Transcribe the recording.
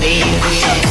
baby.